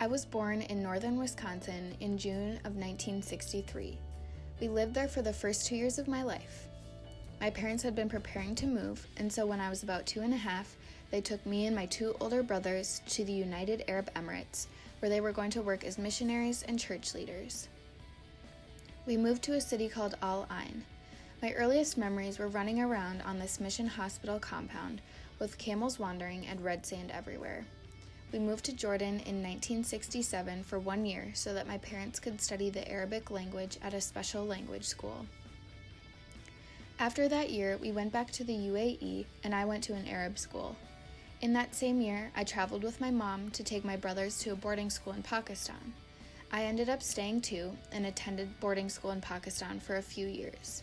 I was born in northern Wisconsin in June of 1963. We lived there for the first two years of my life. My parents had been preparing to move, and so when I was about two and a half, they took me and my two older brothers to the United Arab Emirates, where they were going to work as missionaries and church leaders. We moved to a city called Al Ain. My earliest memories were running around on this mission hospital compound with camels wandering and red sand everywhere. We moved to Jordan in 1967 for one year so that my parents could study the Arabic language at a special language school. After that year, we went back to the UAE and I went to an Arab school. In that same year, I traveled with my mom to take my brothers to a boarding school in Pakistan. I ended up staying too and attended boarding school in Pakistan for a few years.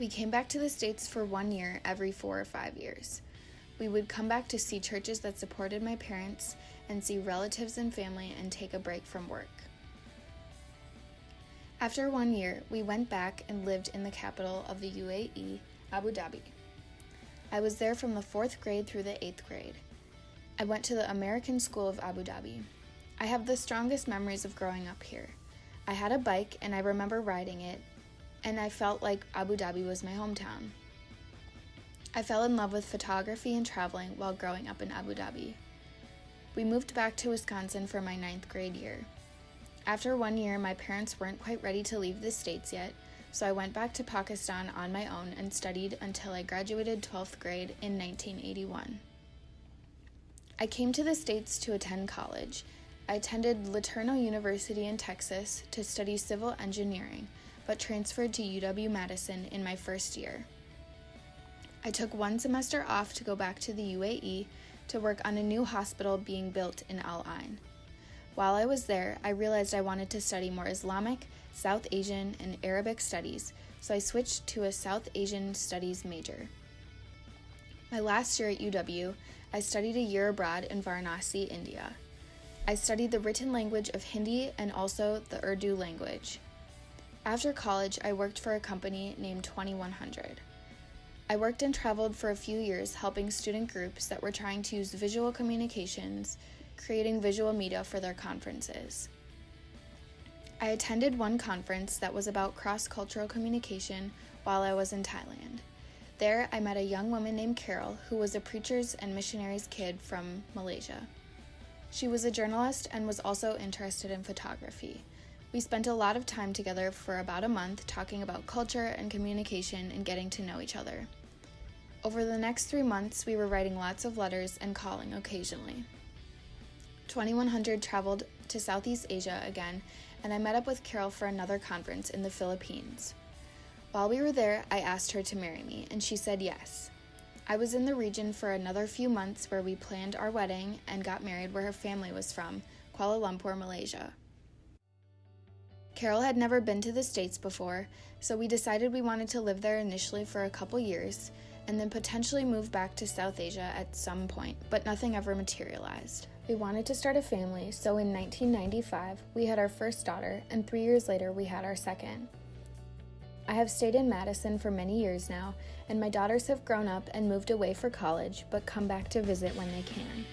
We came back to the States for one year every four or five years. We would come back to see churches that supported my parents and see relatives and family and take a break from work. After one year, we went back and lived in the capital of the UAE, Abu Dhabi. I was there from the fourth grade through the eighth grade. I went to the American School of Abu Dhabi. I have the strongest memories of growing up here. I had a bike and I remember riding it, and I felt like Abu Dhabi was my hometown. I fell in love with photography and traveling while growing up in Abu Dhabi. We moved back to Wisconsin for my ninth grade year. After one year, my parents weren't quite ready to leave the States yet, so I went back to Pakistan on my own and studied until I graduated 12th grade in 1981. I came to the States to attend college. I attended LeTourneau University in Texas to study civil engineering, but transferred to UW Madison in my first year. I took one semester off to go back to the UAE to work on a new hospital being built in Al Ain. While I was there, I realized I wanted to study more Islamic, South Asian, and Arabic studies, so I switched to a South Asian studies major. My last year at UW, I studied a year abroad in Varanasi, India. I studied the written language of Hindi and also the Urdu language. After college, I worked for a company named 2100. I worked and traveled for a few years helping student groups that were trying to use visual communications, creating visual media for their conferences. I attended one conference that was about cross cultural communication while I was in Thailand. There, I met a young woman named Carol who was a preacher's and missionary's kid from Malaysia. She was a journalist and was also interested in photography. We spent a lot of time together for about a month talking about culture and communication and getting to know each other. Over the next three months, we were writing lots of letters and calling occasionally. 2100 traveled to Southeast Asia again, and I met up with Carol for another conference in the Philippines. While we were there, I asked her to marry me, and she said yes. I was in the region for another few months where we planned our wedding and got married where her family was from, Kuala Lumpur, Malaysia. Carol had never been to the States before, so we decided we wanted to live there initially for a couple years and then potentially move back to South Asia at some point, but nothing ever materialized. We wanted to start a family, so in 1995, we had our first daughter, and three years later, we had our second. I have stayed in Madison for many years now, and my daughters have grown up and moved away for college, but come back to visit when they can.